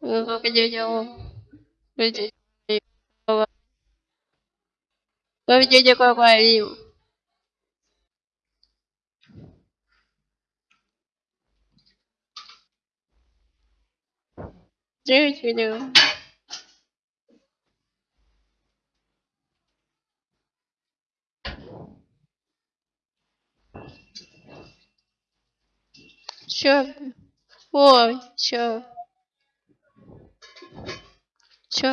그거 그저 그저 bởi cái gì chưa ờ, cái qua đi. Chứ chưa được. Чё? Ой, чё? Чё?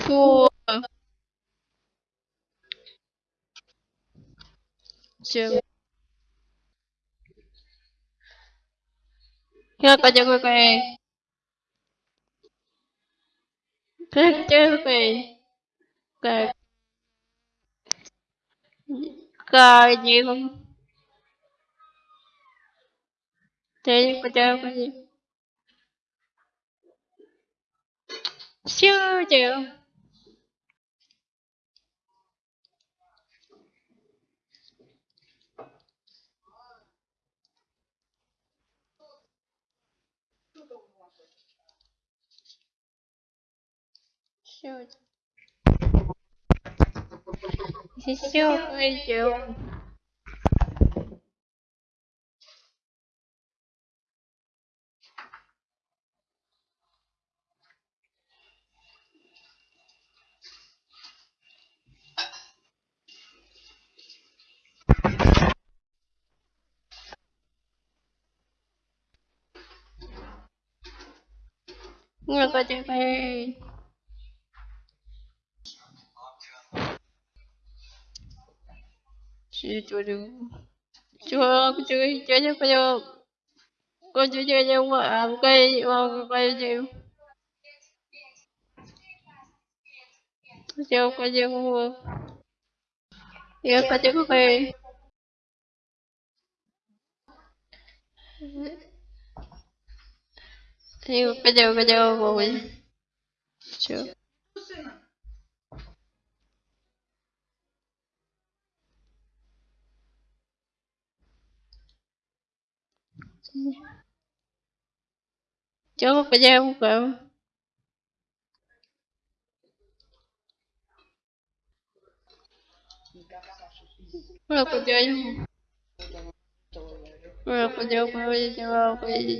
Фу. Чё? Как это какая? Как? Как? Как делом? Ты куда пойдешь? Всё делал. Всё. Всё пойдём. Как это какая? 去做的，就就就就就就，我就就就我啊，我该我该就，就就就我，也该就该。哎呦，快点，快点，我回去。Cậu Rồi cây chịu không Rồi cây chịu cây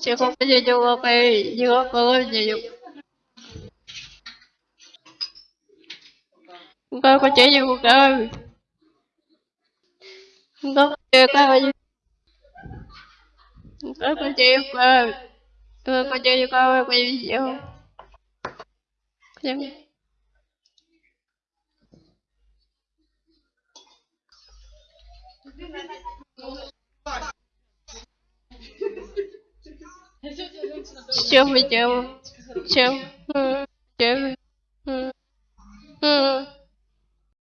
chịu cây chịu không Chịu tôi có chế cho cuộc đời không có chế tôi có tôi có chế cuộc đời tôi có chế cho tôi có chơi gì không Чем мы делаем? Чем? Чем?